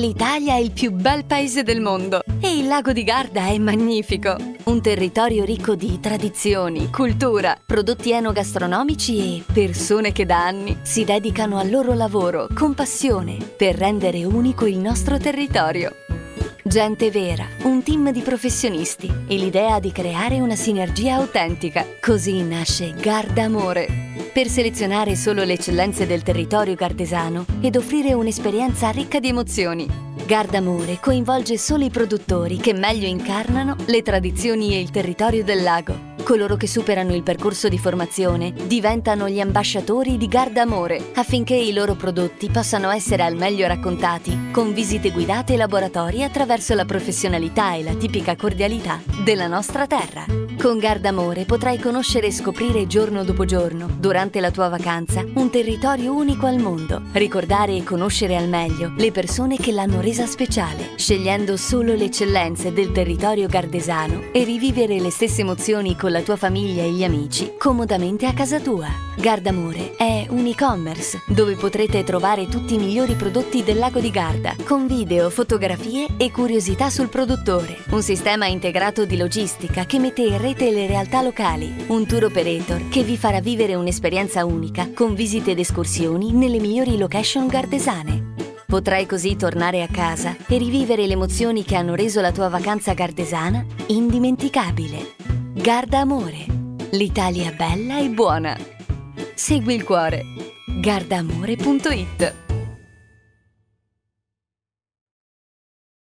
L'Italia è il più bel paese del mondo e il lago di Garda è magnifico. Un territorio ricco di tradizioni, cultura, prodotti enogastronomici e persone che da anni si dedicano al loro lavoro con passione per rendere unico il nostro territorio. Gente vera, un team di professionisti e l'idea di creare una sinergia autentica. Così nasce Garda Amore per selezionare solo le eccellenze del territorio gardesano ed offrire un'esperienza ricca di emozioni. Gardamore coinvolge solo i produttori che meglio incarnano le tradizioni e il territorio del lago. Coloro che superano il percorso di formazione diventano gli ambasciatori di Gardamore affinché i loro prodotti possano essere al meglio raccontati con visite guidate e laboratori attraverso la professionalità e la tipica cordialità della nostra terra. Con Gardamore potrai conoscere e scoprire giorno dopo giorno, durante la tua vacanza, un territorio unico al mondo. Ricordare e conoscere al meglio le persone che l'hanno resa speciale, scegliendo solo le eccellenze del territorio gardesano e rivivere le stesse emozioni con la tua famiglia e gli amici comodamente a casa tua. Gardamore è un e-commerce dove potrete trovare tutti i migliori prodotti del lago di Garda con video, fotografie e curiosità sul produttore. Un sistema integrato di logistica che mette in rete le realtà locali. Un tour operator che vi farà vivere un'esperienza unica con visite ed escursioni nelle migliori location gardesane. Potrai così tornare a casa e rivivere le emozioni che hanno reso la tua vacanza gardesana indimenticabile. Garda Amore. L'Italia bella e buona. Segui il cuore. gardaamore.it